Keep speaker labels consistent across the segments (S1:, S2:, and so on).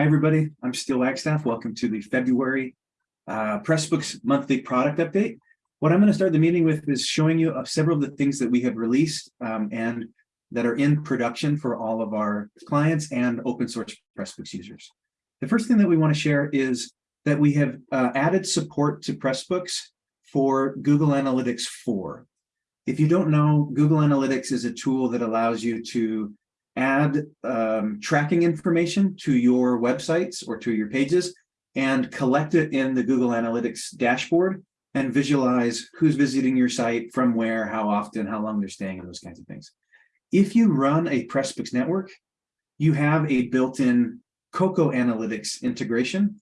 S1: Hi, everybody. I'm Steele Wagstaff. Welcome to the February uh, Pressbooks monthly product update. What I'm going to start the meeting with is showing you of several of the things that we have released um, and that are in production for all of our clients and open source Pressbooks users. The first thing that we want to share is that we have uh, added support to Pressbooks for Google Analytics 4. If you don't know, Google Analytics is a tool that allows you to add um, tracking information to your websites or to your pages and collect it in the Google Analytics dashboard and visualize who's visiting your site, from where, how often, how long they're staying, and those kinds of things. If you run a Pressbooks network, you have a built-in Koko Analytics integration,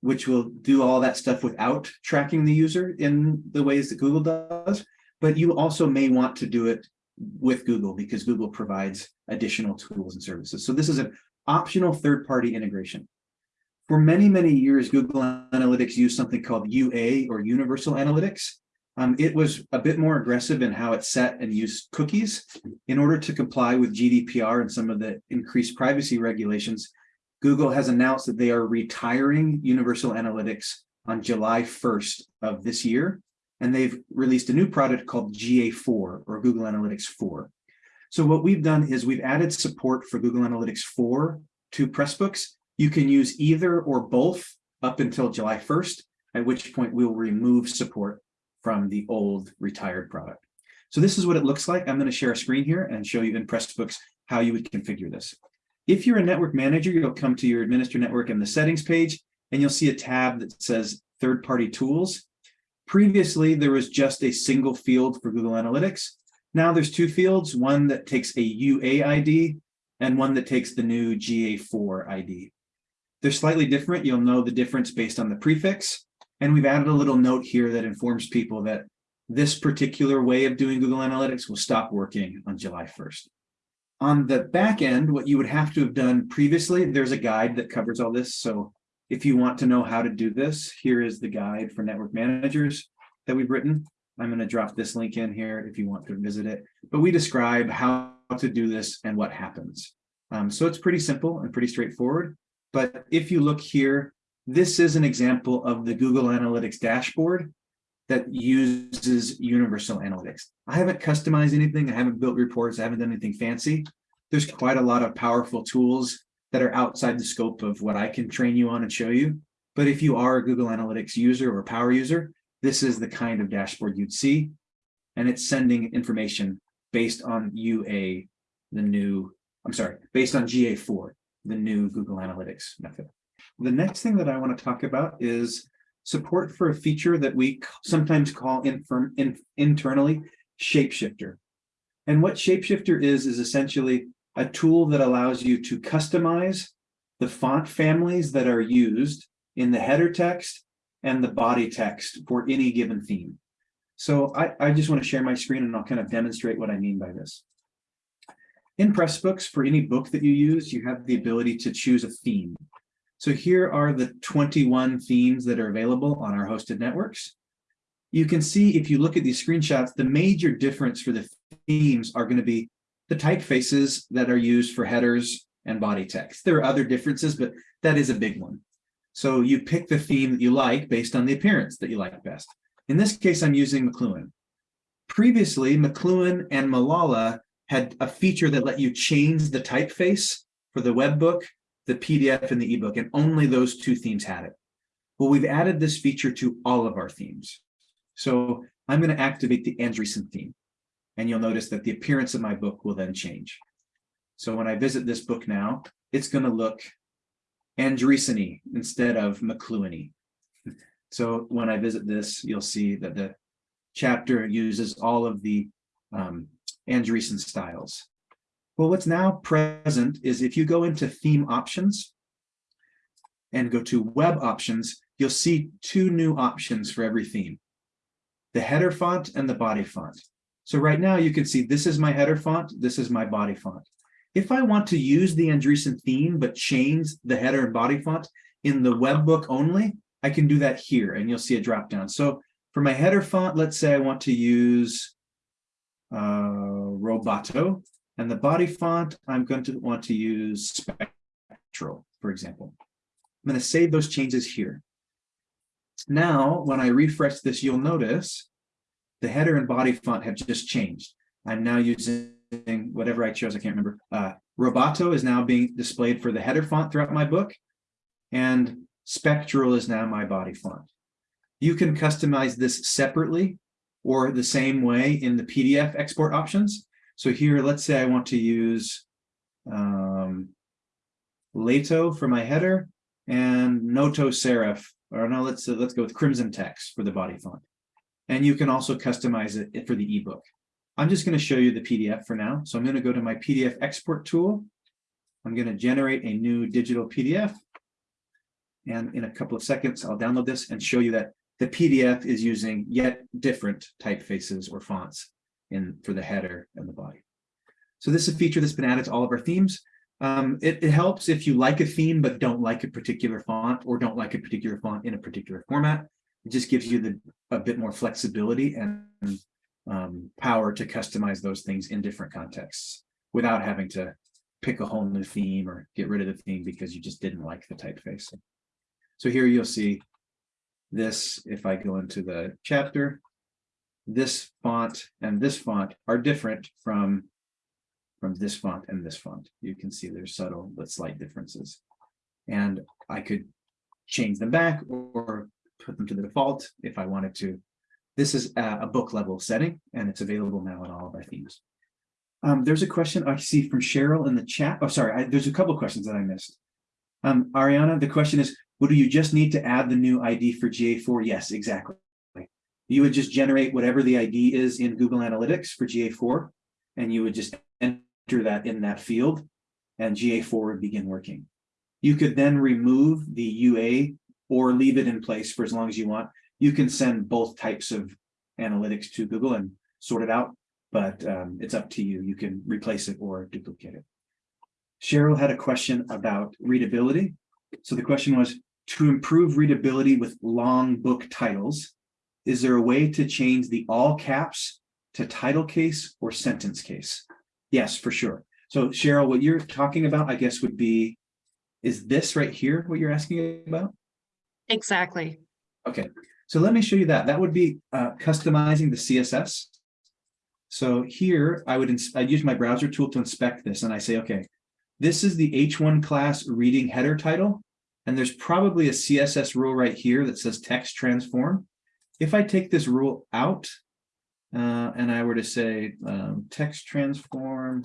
S1: which will do all that stuff without tracking the user in the ways that Google does. But you also may want to do it with Google because Google provides additional tools and services. So this is an optional third-party integration. For many, many years, Google Analytics used something called UA or Universal Analytics. Um, it was a bit more aggressive in how it set and used cookies. In order to comply with GDPR and some of the increased privacy regulations, Google has announced that they are retiring Universal Analytics on July 1st of this year and they've released a new product called GA4 or Google Analytics 4. So what we've done is we've added support for Google Analytics 4 to Pressbooks. You can use either or both up until July 1st, at which point we'll remove support from the old retired product. So this is what it looks like. I'm going to share a screen here and show you in Pressbooks how you would configure this. If you're a network manager, you'll come to your administer network in the settings page, and you'll see a tab that says third-party tools. Previously, there was just a single field for Google Analytics. Now there's two fields, one that takes a UA ID and one that takes the new GA4 ID. They're slightly different. You'll know the difference based on the prefix. And we've added a little note here that informs people that this particular way of doing Google Analytics will stop working on July 1st. On the back end, what you would have to have done previously, there's a guide that covers all this. So if you want to know how to do this, here is the guide for network managers that we've written. I'm going to drop this link in here if you want to visit it. But we describe how to do this and what happens. Um, so it's pretty simple and pretty straightforward. But if you look here, this is an example of the Google Analytics dashboard that uses Universal Analytics. I haven't customized anything. I haven't built reports. I haven't done anything fancy. There's quite a lot of powerful tools that are outside the scope of what I can train you on and show you. But if you are a Google Analytics user or power user, this is the kind of dashboard you'd see. And it's sending information based on UA, the new, I'm sorry, based on GA4, the new Google Analytics method. The next thing that I want to talk about is support for a feature that we sometimes call infirm, in, internally Shapeshifter. And what Shapeshifter is, is essentially a tool that allows you to customize the font families that are used in the header text and the body text for any given theme. So I, I just want to share my screen and I'll kind of demonstrate what I mean by this. In Pressbooks, for any book that you use, you have the ability to choose a theme. So here are the 21 themes that are available on our hosted networks. You can see if you look at these screenshots, the major difference for the themes are going to be the typefaces that are used for headers and body text. There are other differences, but that is a big one. So you pick the theme that you like based on the appearance that you like best. In this case, I'm using McLuhan. Previously, McLuhan and Malala had a feature that let you change the typeface for the web book, the PDF, and the ebook, and only those two themes had it. Well, we've added this feature to all of our themes. So I'm going to activate the Andreessen theme and you'll notice that the appearance of my book will then change. So when I visit this book now, it's going to look Andreessen instead of McLuhan So when I visit this, you'll see that the chapter uses all of the um, Andreessen styles. Well, what's now present is if you go into theme options and go to web options, you'll see two new options for every theme, the header font and the body font. So right now you can see this is my header font, this is my body font. If I want to use the Andreessen theme, but change the header and body font in the web book only, I can do that here and you'll see a drop down. So for my header font, let's say I want to use uh, Roboto and the body font, I'm going to want to use Spectral, for example. I'm going to save those changes here. Now, when I refresh this, you'll notice the header and body font have just changed. I'm now using whatever I chose, I can't remember. Uh, Roboto is now being displayed for the header font throughout my book, and Spectral is now my body font. You can customize this separately or the same way in the PDF export options. So here, let's say I want to use um, Lato for my header and Noto Serif, or no, let's uh, let's go with Crimson Text for the body font. And you can also customize it for the ebook. I'm just going to show you the PDF for now. So I'm going to go to my PDF export tool. I'm going to generate a new digital PDF. And in a couple of seconds, I'll download this and show you that the PDF is using yet different typefaces or fonts in for the header and the body. So this is a feature that's been added to all of our themes. Um, it, it, helps if you like a theme but don't like a particular font or don't like a particular font in a particular format. It just gives you the a bit more flexibility and um, power to customize those things in different contexts without having to pick a whole new theme or get rid of the theme because you just didn't like the typeface. So here you'll see this, if I go into the chapter, this font and this font are different from, from this font and this font. You can see there's subtle but slight differences. And I could change them back or put them to the default if I wanted to. This is a book level setting and it's available now in all of our themes. Um, there's a question I see from Cheryl in the chat. Oh, sorry, I, there's a couple questions that I missed. Um, Ariana, the question is, would you just need to add the new ID for GA4? Yes, exactly. You would just generate whatever the ID is in Google Analytics for GA4, and you would just enter that in that field, and GA4 would begin working. You could then remove the UA or leave it in place for as long as you want. You can send both types of analytics to Google and sort it out, but um, it's up to you. You can replace it or duplicate it. Cheryl had a question about readability. So the question was, to improve readability with long book titles, is there a way to change the all caps to title case or sentence case? Yes, for sure. So Cheryl, what you're talking about, I guess, would be, is this right here what you're asking about?
S2: Exactly.
S1: Okay, so let me show you that. That would be uh, customizing the CSS. So here I would I'd use my browser tool to inspect this and I say, okay, this is the H1 class reading header title. And there's probably a CSS rule right here that says text transform. If I take this rule out uh, and I were to say um, text transform,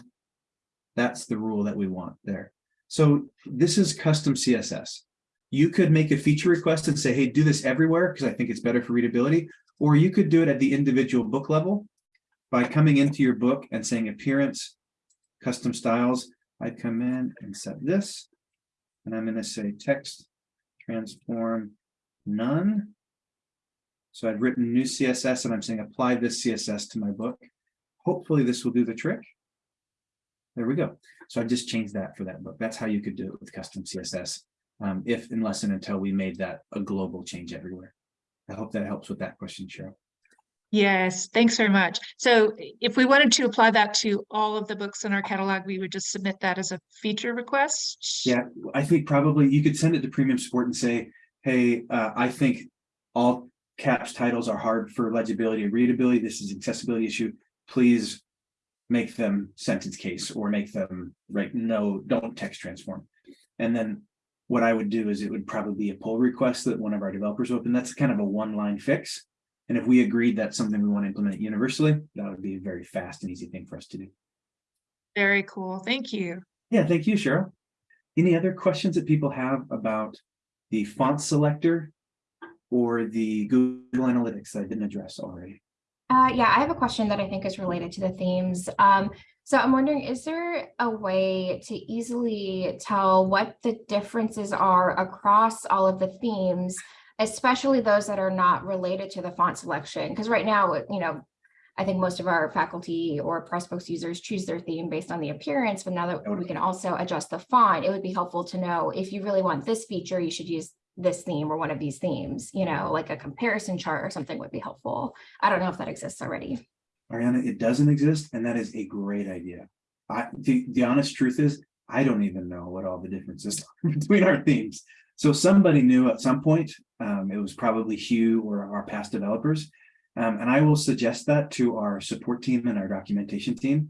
S1: that's the rule that we want there. So this is custom CSS. You could make a feature request and say, hey, do this everywhere because I think it's better for readability. Or you could do it at the individual book level by coming into your book and saying appearance, custom styles. I'd come in and set this, and I'm going to say text transform none. So I've written new CSS and I'm saying apply this CSS to my book. Hopefully this will do the trick. There we go. So I've just changed that for that book. That's how you could do it with custom CSS um, if unless and until we made that a global change everywhere. I hope that helps with that question, Cheryl.
S2: Yes, thanks very much. So if we wanted to apply that to all of the books in our catalog, we would just submit that as a feature request?
S1: Yeah, I think probably you could send it to premium support and say, hey, uh, I think all caps titles are hard for legibility and readability. This is an accessibility issue. Please make them sentence case or make them right. No, don't text transform. And then what I would do is it would probably be a pull request that one of our developers open. That's kind of a one line fix. And if we agreed that's something we want to implement universally, that would be a very fast and easy thing for us to do.
S2: Very cool. Thank you.
S1: Yeah, thank you, Cheryl. Any other questions that people have about the font selector or the Google Analytics that I didn't address already?
S3: Uh, yeah, I have a question that I think is related to the themes. Um, so I'm wondering, is there a way to easily tell what the differences are across all of the themes, especially those that are not related to the font selection? Because right now, you know, I think most of our faculty or Pressbooks users choose their theme based on the appearance, but now that we can also adjust the font, it would be helpful to know if you really want this feature, you should use this theme or one of these themes, you know, like a comparison chart or something would be helpful. I don't know if that exists already.
S1: Ariana, it doesn't exist, and that is a great idea. I, the, the honest truth is, I don't even know what all the differences are between our themes. So somebody knew at some point, um, it was probably Hugh or our past developers. Um, and I will suggest that to our support team and our documentation team.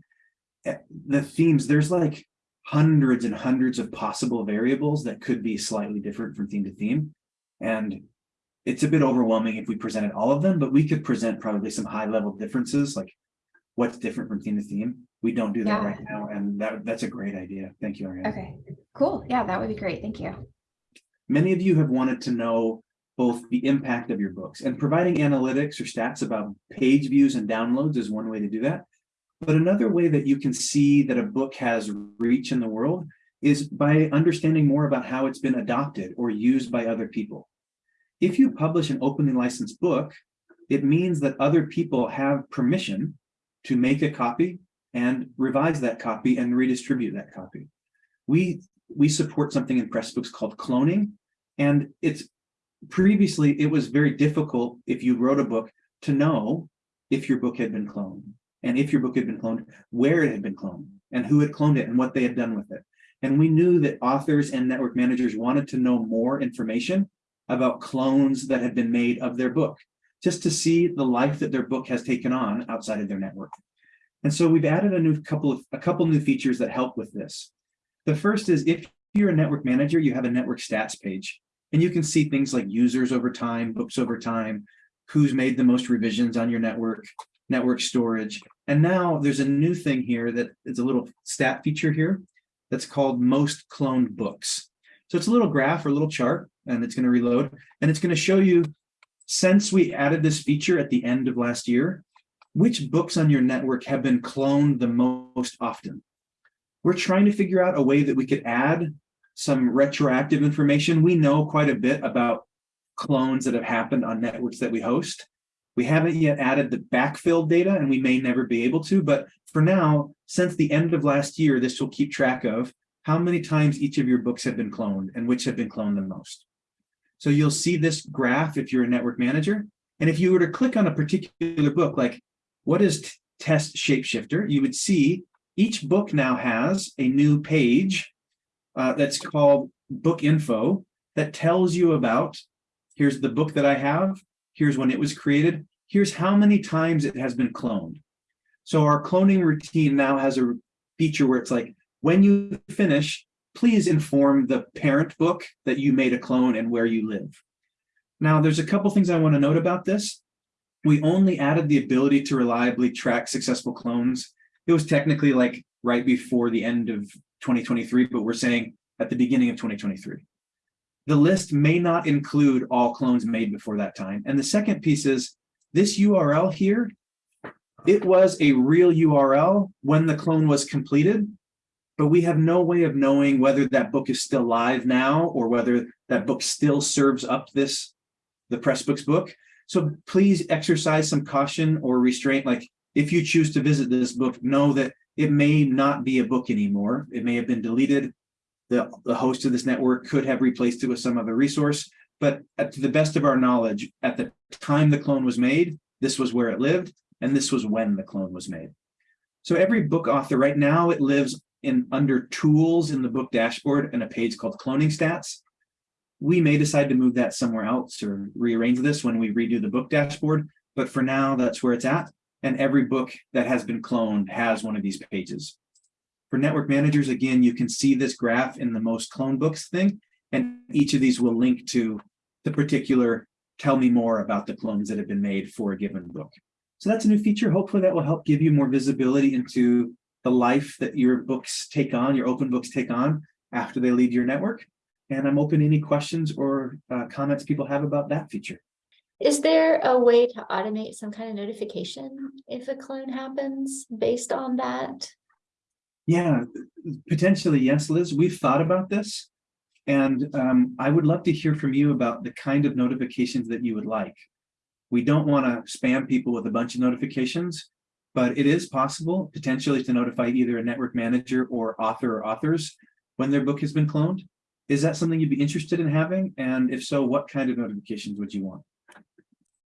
S1: Eh, The themes, there's like hundreds and hundreds of possible variables that could be slightly different from theme to theme. And it's a bit overwhelming if we presented all of them, but we could present probably some high level differences, like what's different from theme to theme. We don't do that
S3: Yeah.
S1: right now, and that, that's a great idea. Thank you, Ariana.
S3: Okay, cool. Yeah, that would be great. Thank you.
S1: Many of you have wanted to know both the impact of your books and providing analytics or stats about page views and downloads is one way to do that. But another way that you can see that a book has reach in the world is by understanding more about how it's been adopted or used by other people. If you publish an openly licensed book, it means that other people have permission to make a copy and revise that copy and redistribute that copy. We, we support something in Pressbooks called cloning, and it's previously, it was very difficult if you wrote a book to know if your book had been cloned. And if your book had been cloned, where it had been cloned and who had cloned it and what they had done with it. And we knew that authors and network managers wanted to know more information about clones that had been made of their book, just to see the life that their book has taken on outside of their network. And so we've added a new couple of a couple new features that help with this. The first is if you're a network manager, you have a network stats page, and you can see things like users over time, books over time, who's made the most revisions on your network, network storage. And now there's a new thing here that is a little stat feature here that's called most cloned books. So it's a little graph or a little chart, and it's going to reload, and it's going to show you since we added this feature at the end of last year, which books on your network have been cloned the most often. We're trying to figure out a way that we could add some retroactive information. We know quite a bit about clones that have happened on networks that we host. We haven't yet added the backfill data and we may never be able to, but for now, since the end of last year, this will keep track of how many times each of your books have been cloned and which have been cloned the most. So you'll see this graph if you're a network manager. And if you were to click on a particular book, like what is test shapeshifter, you would see each book now has a new page uh, that's called book info that tells you about, here's the book that I have, here's when it was created, here's how many times it has been cloned. So our cloning routine now has a feature where it's like, when you finish, please inform the parent book that you made a clone and where you live. Now, there's a couple things I want to note about this. We only added the ability to reliably track successful clones. It was technically like right before the end of 2023, but we're saying at the beginning of 2023. The list may not include all clones made before that time. And the second piece is this URL here, it was a real URL when the clone was completed, but we have no way of knowing whether that book is still live now or whether that book still serves up this, the Pressbooks book. So please exercise some caution or restraint. Like if you choose to visit this book, know that it may not be a book anymore. It may have been deleted. The, the host of this network could have replaced it with some other resource. But at, to the best of our knowledge, at the time the clone was made, this was where it lived, and this was when the clone was made. So every book author right now, it lives in under tools in the book dashboard and a page called cloning stats. We may decide to move that somewhere else or rearrange this when we redo the book dashboard, but for now, that's where it's at. And every book that has been cloned has one of these pages. For network managers, again, you can see this graph in the most clone books thing, and each of these will link to the particular tell me more about the clones that have been made for a given book. So that's a new feature. Hopefully that will help give you more visibility into the life that your books take on, your open books take on after they leave your network. And I'm open to any questions or uh, comments people have about that feature.
S4: Is there a way to automate some kind of notification if a clone happens based on that?
S1: Yeah, potentially, yes, Liz, we've thought about this. And um, I would love to hear from you about the kind of notifications that you would like. We don't want to spam people with a bunch of notifications, but it is possible potentially to notify either a network manager or author or authors when their book has been cloned. Is that something you'd be interested in having? And if so, what kind of notifications would you want?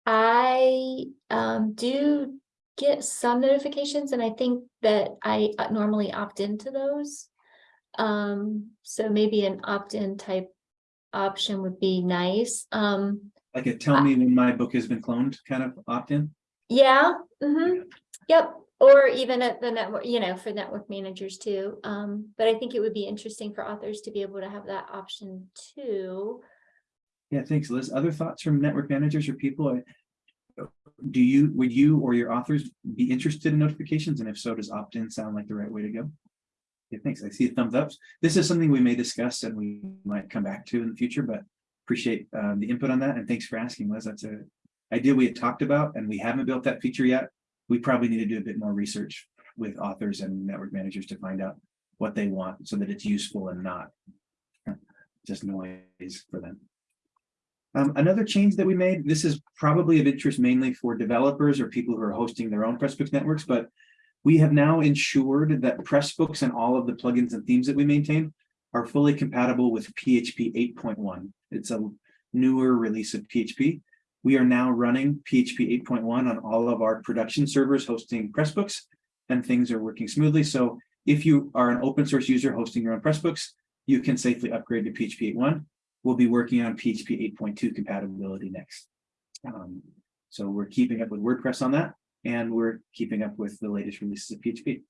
S4: I um do get some notifications and I think that I uh, normally opt into those. Um, so maybe an opt-in type option would be nice. Um,
S1: Like a tell me when my book has been cloned kind of opt-in.
S4: yeah, hmm yep. Or even at the network, you know, for network managers too. Um, but I think it would be interesting for authors to be able to have that option too.
S1: Yeah, thanks, Liz. Other thoughts from network managers or people? Do you, would you or your authors be interested in notifications? And if so, does opt-in sound like the right way to go? Yeah, thanks. I see thumbs ups. This is something we may discuss and we might come back to in the future, but appreciate um, the input on that. And thanks for asking, Liz. That's a idea we had talked about and we haven't built that feature yet. We probably need to do a bit more research with authors and network managers to find out what they want so that it's useful and not just noise for them. Um, another change that we made, this is probably of interest mainly for developers or people who are hosting their own Pressbooks networks, but we have now ensured that Pressbooks and all of the plugins and themes that we maintain are fully compatible with PHP 8.1. It's a newer release of PHP. We are now running PHP 8.1 on all of our production servers hosting Pressbooks and things are working smoothly. So if you are an open source user hosting your own Pressbooks, you can safely upgrade to PHP 8.1 we'll be working on PHP 8.2 compatibility next. Um, so we're keeping up with WordPress on that, and we're keeping up with the latest releases of PHP.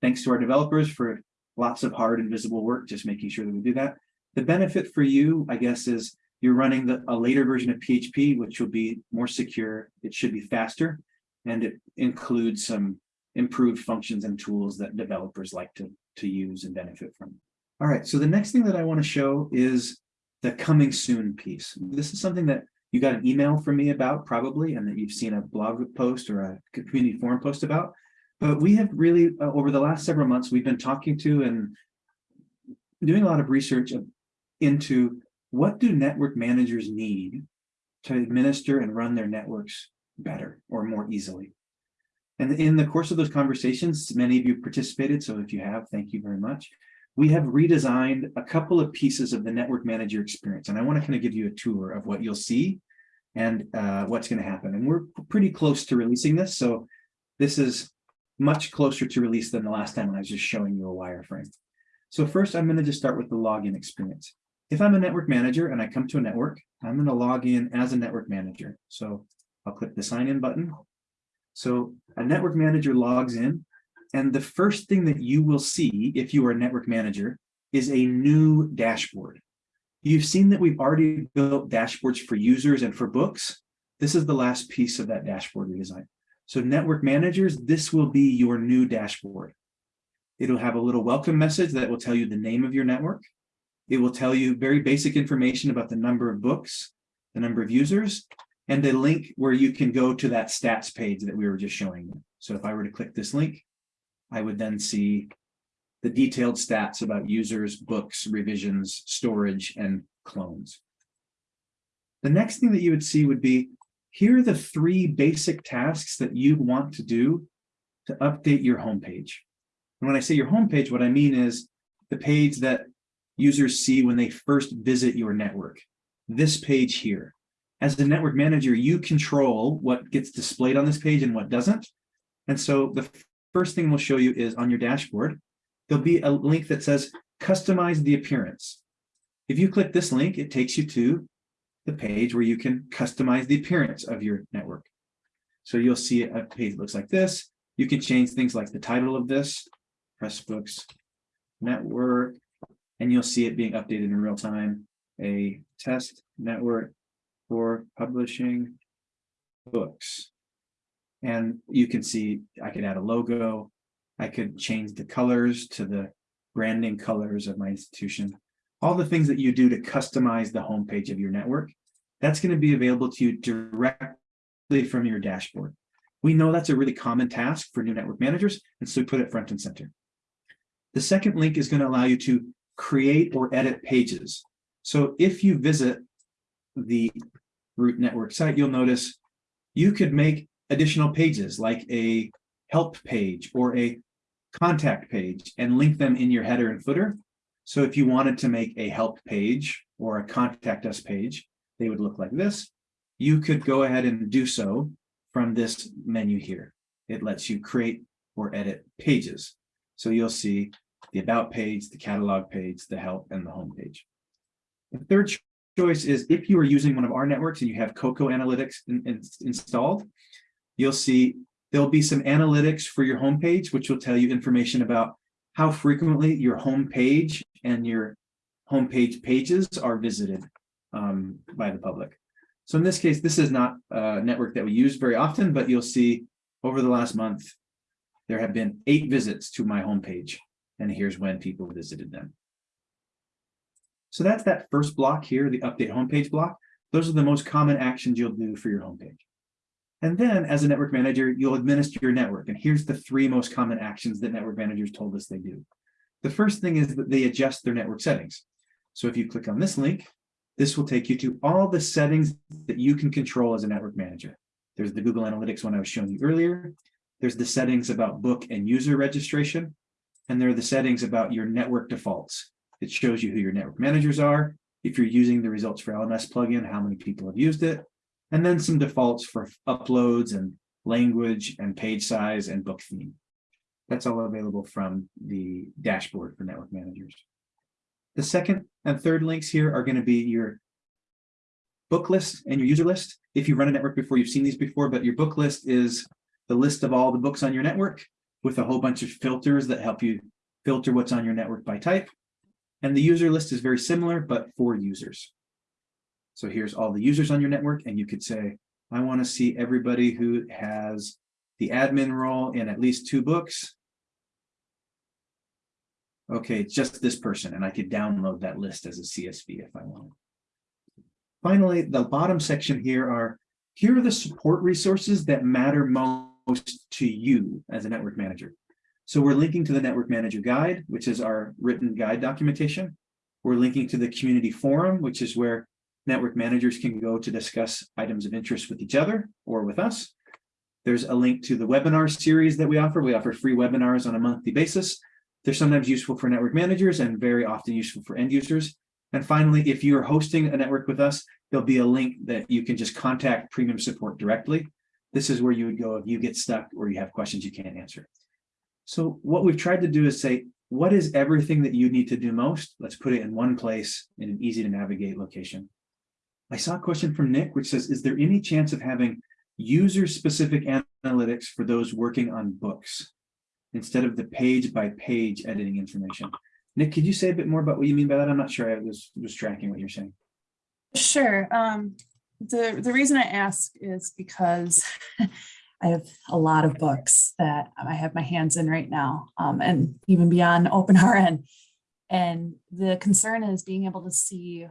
S1: Thanks to our developers for lots of hard and visible work, just making sure that we do that. The benefit for you, I guess, is you're running the, a later version of PHP, which will be more secure. It should be faster, and it includes some improved functions and tools that developers like to, to use and benefit from. All right, so the next thing that I want to show is the coming soon piece. This is something that you got an email from me about probably, and that you've seen a blog post or a community forum post about. But we have really, uh, over the last several months, we've been talking to and doing a lot of research into what do network managers need to administer and run their networks better or more easily. And in the course of those conversations, many of you participated, so if you have, thank you very much we have redesigned a couple of pieces of the network manager experience. And I want to kind of give you a tour of what you'll see and uh, what's going to happen. And we're pretty close to releasing this. So this is much closer to release than the last time when I was just showing you a wireframe. So first, I'm going to just start with the login experience. If I'm a network manager and I come to a network, I'm going to log in as a network manager. So I'll click the sign in button. So a network manager logs in and the first thing that you will see if you are a network manager is a new dashboard. You've seen that we've already built dashboards for users and for books. This is the last piece of that dashboard redesign. So network managers, this will be your new dashboard. It'll have a little welcome message that will tell you the name of your network. It will tell you very basic information about the number of books, the number of users, and a link where you can go to that stats page that we were just showing. So if I were to click this link, I would then see the detailed stats about users, books, revisions, storage, and clones. The next thing that you would see would be, here are the three basic tasks that you want to do to update your homepage. And when I say your homepage, what I mean is the page that users see when they first visit your network. This page here. As the network manager, you control what gets displayed on this page and what doesn't. And so the first thing we'll show you is on your dashboard, there'll be a link that says customize the appearance. If you click this link, it takes you to the page where you can customize the appearance of your network. So you'll see a page looks like this. You can change things like the title of this, Pressbooks Network, and you'll see it being updated in real time. A test network for publishing books. And you can see I could add a logo. I could change the colors to the branding colors of my institution. All the things that you do to customize the homepage of your network. That's going to be available to you directly from your dashboard. We know that's a really common task for new network managers, and so we put it front and center. The second link is going to allow you to create or edit pages. So if you visit the root network site, you'll notice you could make additional pages like a help page or a contact page and link them in your header and footer. So if you wanted to make a help page or a contact us page, they would look like this. You could go ahead and do so from this menu here. It lets you create or edit pages. So you'll see the about page, the catalog page, the help, and the home page. The third choice is if you are using one of our networks and you have Koko Analytics in- in- installed, you'll see there'll be some analytics for your homepage, which will tell you information about how frequently your homepage and your homepage pages are visited um, by the public. So in this case, this is not a network that we use very often, but you'll see over the last month, there have been eight visits to my homepage, and here's when people visited them. So that's that first block here, the update homepage block. Those are the most common actions you'll do for your homepage. And then as a network manager, you'll administer your network. And here's the three most common actions that network managers told us they do. The first thing is that they adjust their network settings. So if you click on this link, this will take you to all the settings that you can control as a network manager. There's the Google Analytics one I was showing you earlier. There's the settings about book and user registration. And there are the settings about your network defaults. It shows you who your network managers are. If you're using the results for LMS plugin, how many people have used it. And then some defaults for uploads and language and page size and book theme. That's all available from the dashboard for network managers. The second and third links here are going to be your book list and your user list. If you run a network before, you've seen these before, but your book list is the list of all the books on your network with a whole bunch of filters that help you filter what's on your network by type. And the user list is very similar, but for users. So here's all the users on your network, and you could say, I want to see everybody who has the admin role in at least two books. Okay, it's just this person, and I could download that list as a CSV if I want. Finally, the bottom section here are, here are the support resources that matter most to you as a network manager. So we're linking to the network manager guide, which is our written guide documentation. We're linking to the community forum, which is where network managers can go to discuss items of interest with each other or with us. There's a link to the webinar series that we offer. We offer free webinars on a monthly basis. They're sometimes useful for network managers and very often useful for end users. And finally, if you're hosting a network with us, there'll be a link that you can just contact premium support directly. This is where you would go if you get stuck or you have questions you can't answer. So what we've tried to do is say, what is everything that you need to do most? Let's put it in one place in an easy to navigate location. I saw a question from Nick, which says, is there any chance of having user-specific analytics for those working on books instead of the page by page editing information? Nick, could you say a bit more about what you mean by that? I'm not sure I was, was tracking what you're saying.
S5: Sure. Um, the, the reason I ask is because I have a lot of books that I have my hands in right now, um, and even beyond OpenRN. And the concern is being able to see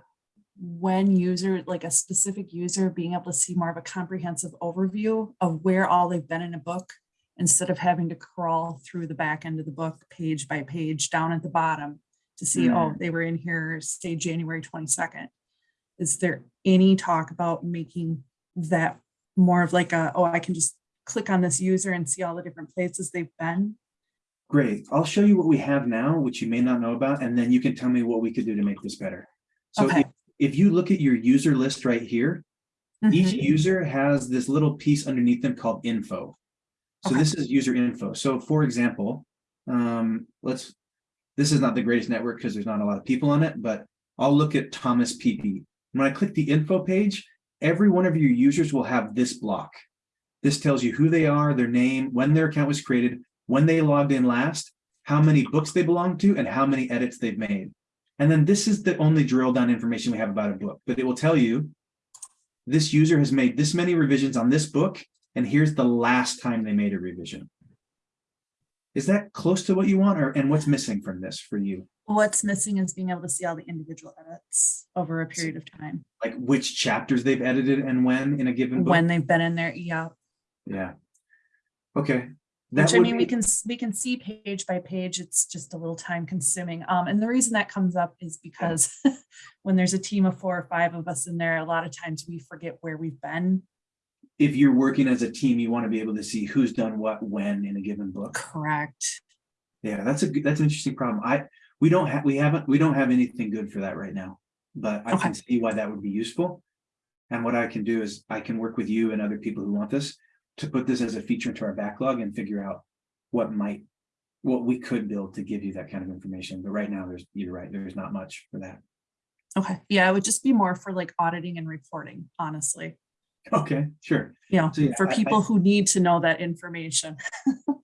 S5: when user, like a specific user, being able to see more of a comprehensive overview of where all they've been in a book instead of having to crawl through the back end of the book page by page down at the bottom to see, oh, they were in here, say January 22nd. Is there any talk about making that more of like a, oh, I can just click on this user and see all the different places they've been?
S1: Great. I'll show you what we have now, which you may not know about, and then you can tell me what we could do to make this better. So
S5: Okay.
S1: if, if you look at your user list right here, each
S5: Mhm.
S1: user has this little piece underneath them called info. So
S5: Okay.
S1: this is user info. So for example, um, let's, this is not the greatest network because there's not a lot of people on it, but I'll look at Thomas PP. When I click the info page, every one of your users will have this block. This tells you who they are, their name, when their account was created, when they logged in last, how many books they belong to, and how many edits they've made. And then this is the only drill down information we have about a book, but it will tell you this user has made this many revisions on this book, and here's the last time they made a revision. Is that close to what you want, or and what's missing from this for you?
S5: What's missing is being able to see all the individual edits over a period of time,
S1: Like which chapters they've edited and when in a given book?
S5: when they've been in there, yeah.
S1: Yeah. Okay. That
S5: Which I mean, we can, we can see page by page, it's just a little time consuming. Um, and the reason that comes up is because when there's a team of four or five of us in there, a lot of times we forget where we've been.
S1: If you're working as a team, you want to be able to see who's done what when in a given book.
S5: Correct.
S1: Yeah, that's a good, that's an interesting problem. I, we don't have, we haven't, we don't have anything good for that right now. But I can see why that would be useful. And what I can do is I can work with you and other people who want this to put this as a feature into our backlog and figure out what might, what we could build to give you that kind of information. But right now, there's, you're right, there's not much for that.
S5: Okay, yeah, it would just be more for like auditing and reporting, honestly.
S1: Okay, sure.
S5: Know,
S1: So, yeah,
S5: for
S1: I- I-
S5: people who need to know that information.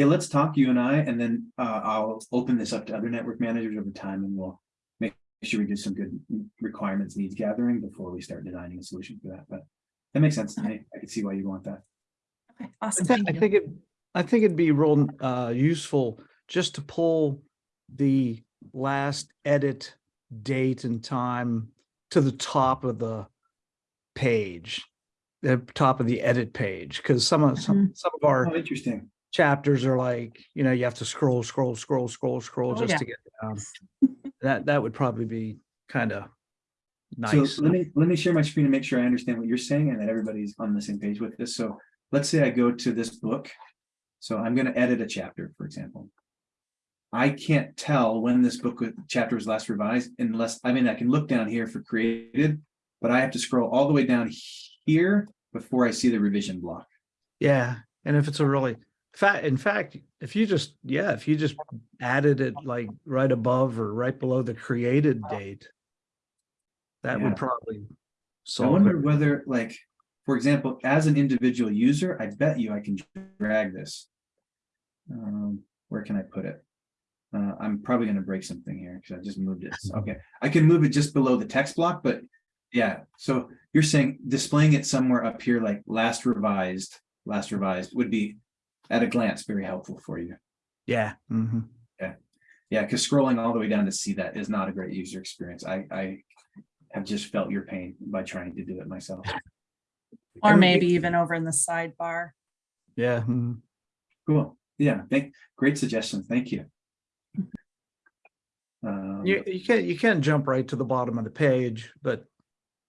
S1: Yeah, let's talk, you and I, and then uh, I'll open this up to other network managers over time and we'll make sure we do some good requirements, needs gathering before we start designing a solution for that, but that makes sense to me. I can see why you want that.
S5: Okay,
S6: I
S5: awesome.
S6: thi-
S5: thank
S6: I
S5: you.
S6: think it, I think it'd be real uh useful just to pull the last edit date and time to the top of the page. The top of the edit page, because some of some some of our
S1: Oh, interesting.
S6: Chapters are like, you know, you have to scroll, scroll, scroll, scroll, scroll
S5: Oh,
S6: just
S5: yeah.
S6: to get down. That that would probably be kind of nice.
S1: So let me, let me share my screen and make sure I understand what you're saying and that everybody's on the same page with this. So let's say I go to this book. So I'm gonna edit a chapter, for example. I can't tell when this book with- chapter was last revised unless, I mean, I can look down here for created, but I have to scroll all the way down here before I see the revision block.
S6: Yeah, and if it's a really fact, in fact, if you just, yeah, if you just added it like right above or right below the created date. That
S1: Yeah.
S6: would probably solve.
S1: I wonder
S6: it.
S1: whether, like, for example, as an individual user, I bet you I can drag this. Um, where can I put it? Uh, I'm probably gonna break something here because I just moved it. So, Okay, I can move it just below the text block, but yeah, so you're saying displaying it somewhere up here, like last revised, last revised would be at a glance, very helpful for you.
S6: Yeah. mhm.
S1: Yeah, because scrolling all the way down to see that is not a great user experience. I, I have just felt your pain by trying to do it myself.
S5: Or maybe even over in the sidebar.
S6: Yeah. mhm.
S1: Cool, yeah, thank, great suggestion, thank you. Um,
S6: You, you can't, you can't jump right to the bottom of the page, but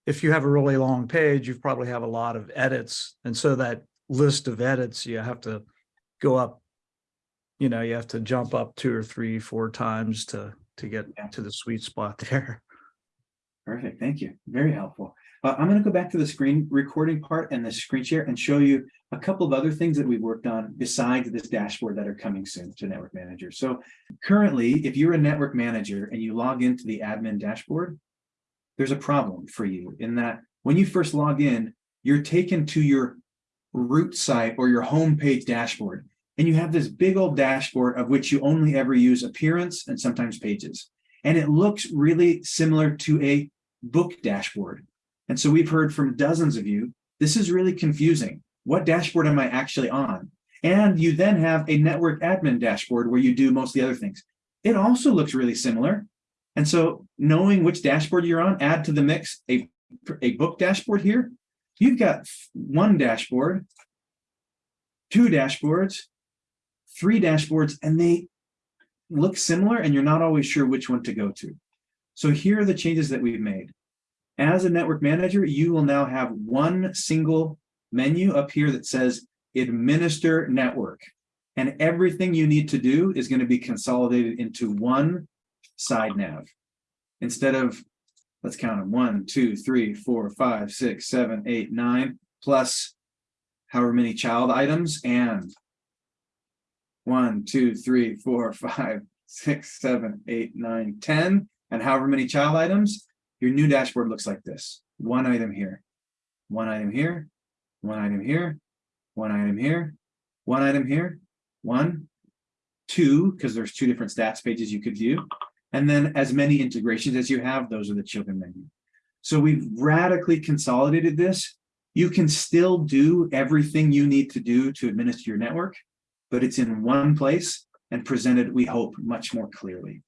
S6: if you have a really long page, you probably have a lot of edits. And so that list of edits, you have to go up. You know, you have to jump up two or three, four times to, to get
S1: Yeah.
S6: to the sweet spot there.
S1: Perfect, thank you, very helpful. Uh, I'm gonna go back to the screen recording part and the screen share and show you a couple of other things that we've worked on besides this dashboard that are coming soon to Network Manager. So currently, if you're a network manager and you log into the admin dashboard, there's a problem for you in that when you first log in, you're taken to your root site or your homepage dashboard. And you have this big old dashboard of which you only ever use appearance and sometimes pages. And it looks really similar to a book dashboard. And so we've heard from dozens of you, this is really confusing. What dashboard am I actually on? And you then have a network admin dashboard where you do most of the other things. It also looks really similar. And so knowing which dashboard you're on, add to the mix a, a book dashboard here. You've got one dashboard, two dashboards, three dashboards, and they look similar and you're not always sure which one to go to. So here are the changes that we've made. As a network manager, you will now have one single menu up here that says administer network. And everything you need to do is going to be consolidated into one side nav. Instead of, let's count them, one, two, three, four, five, six, seven, eight, nine, plus however many child items and one, two, three, four, five, six, seven, eight, nine, ten, and however many child items, your new dashboard looks like this. One item here, one item here, one item here, one item here, one item here, one, two, because there's two different stats pages you could view. And then as many integrations as you have, those are the children menu. So we've radically consolidated this. You can still do everything you need to do to administer your network, but it's in one place and presented, we hope, much more clearly.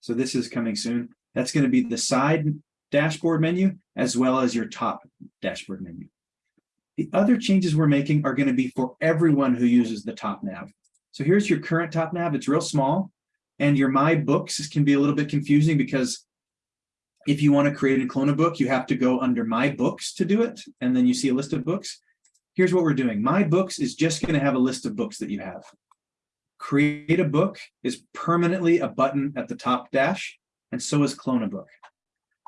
S1: So this is coming soon. That's going to be the side dashboard menu as well as your top dashboard menu. The other changes we're making are going to be for everyone who uses the top nav. So here's your current top nav. It's real small. And your My Books can be a little bit confusing because if you want to create and clone a book, you have to go under My Books to do it. And then you see a list of books. Here's what we're doing. My Books is just going to have a list of books that you have. Create a book is permanently a button at the top dash, and so is clone a book.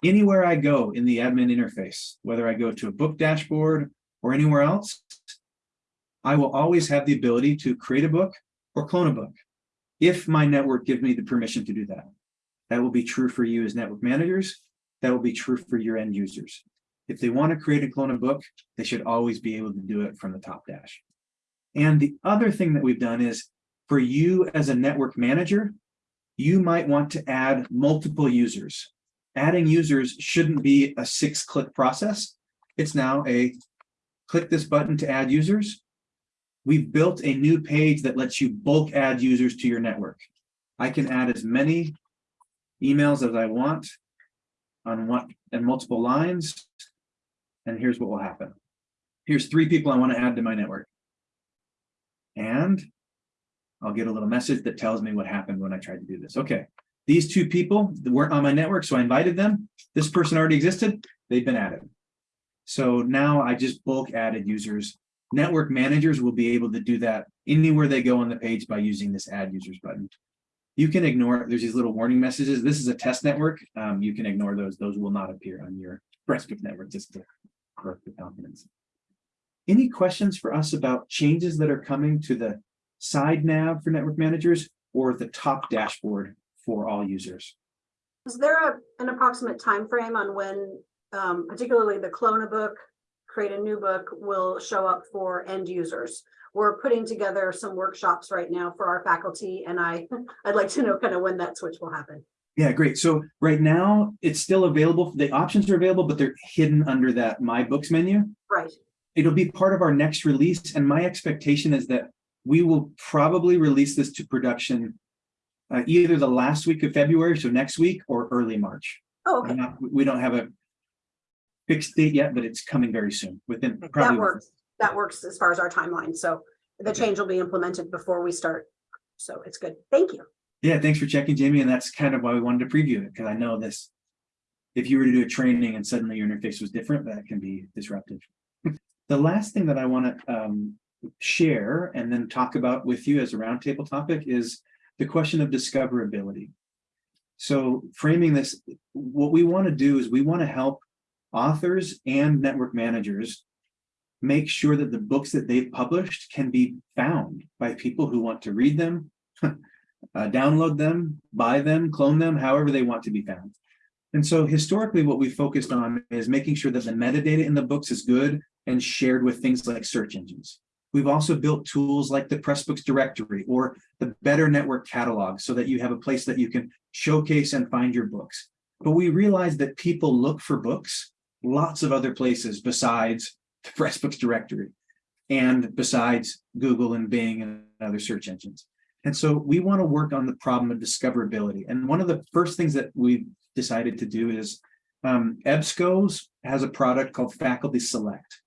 S1: Anywhere I go in the admin interface, whether I go to a book dashboard or anywhere else, I will always have the ability to create a book or clone a book if my network gives me the permission to do that. That will be true for you as network managers, that will be true for your end users. If they want to create and clone a book, they should always be able to do it from the top dash. And the other thing that we've done is for you as a network manager, you might want to add multiple users. Adding users shouldn't be a six click process. It's now a click this button to add users. We've built a new page that lets you bulk add users to your network. I can add as many emails as I want on one and multiple lines. And here's what will happen. Here's three people I want to add to my network. And I'll get a little message that tells me what happened when I tried to do this. Okay, these two people weren't on my network, so I invited them. This person already existed, they've been added. So now I just bulk added users. Network managers will be able to do that anywhere they go on the page by using this add users button. You can ignore, there's these little warning messages. This is a test network. Um, you can ignore those. Those will not appear on your Pressbook network, just to Any questions for us about changes that are coming to the side nav for network managers or the top dashboard for all users?
S7: Is there a, an approximate time frame on when, um, particularly the clone a book, create a new book will show up for end users? We're putting together some workshops right now for our faculty and I, I'd like to know kind of when that switch will happen.
S1: Yeah, great. So right now it's still available. The options are available, but they're hidden under that My Books menu.
S7: Right,
S1: It'll be part of our next release. And my expectation is that we will probably release this to production uh, either the last week of February, so next week, or early March.
S7: oh, okay,
S1: not- We don't have a fixed date yet, but it's coming very soon within
S7: that
S1: probably.
S7: works, that works as far as our timeline, so the change will be implemented before we start. So it's good, thank you.
S1: Yeah, thanks for checking, Jamie. And that's kind of why we wanted to preview it, because I know this. If you were to do a training and suddenly your interface was different, that can be disruptive. The last thing that I want to um share and then talk about with you as a roundtable topic is the question of discoverability. So framing this, what we want to do is we want to help authors and network managers make sure that the books that they've published can be found by people who want to read them, uh, download them, buy them, clone them, however they want to be found. And so historically, what we focused on is making sure that the metadata in the books is good and shared with things like search engines. We've also built tools like the Pressbooks directory or the Better Network catalog so that you have a place that you can showcase and find your books. But we realized that people look for books lots of other places besides the Pressbooks directory and besides Google and Bing and other search engines. And so we want to work on the problem of discoverability. And one of the first things that we decided to do is um, EBSCO's has a product called Faculty Select.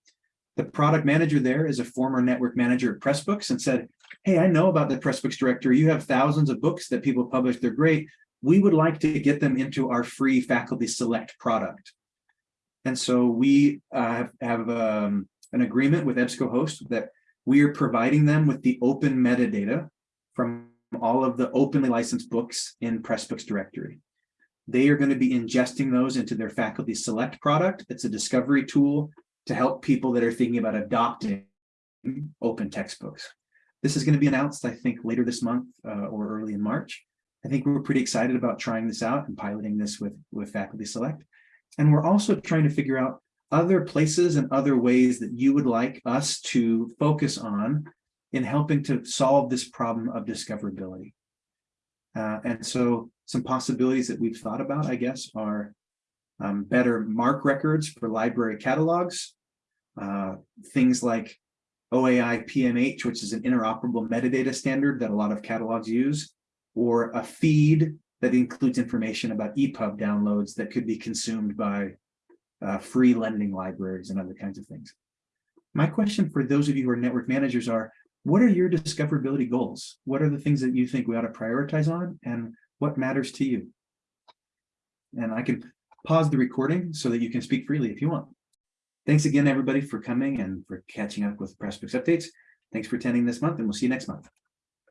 S1: The product manager there is a former network manager at Pressbooks and said, hey, I know about the Pressbooks directory. You have thousands of books that people publish. They're great. We would like to get them into our free Faculty Select product. And so we uh, have, um, an agreement with EBSCOhost that we are providing them with the open metadata from all of the openly licensed books in Pressbooks directory. They are going to be ingesting those into their Faculty Select product. It's a discovery tool to help people that are thinking about adopting open textbooks. This is going to be announced, I think, later this month uh, or early in March. I think we're pretty excited about trying this out and piloting this with, with Faculty Select. And we're also trying to figure out other places and other ways that you would like us to focus on in helping to solve this problem of discoverability. Uh, and so some possibilities that we've thought about, I guess, are um, better MARC records for library catalogs, uh, things like OAI PMH, which is an interoperable metadata standard that a lot of catalogs use, or a feed that includes information about EPUB downloads that could be consumed by uh, free lending libraries and other kinds of things. My question for those of you who are network managers are, what are your discoverability goals? What are the things that you think we ought to prioritize on and what matters to you? And I can pause the recording so that you can speak freely if you want. Thanks again, everybody, for coming and for catching up with Pressbooks updates. Thanks for attending this month and we'll see you next month.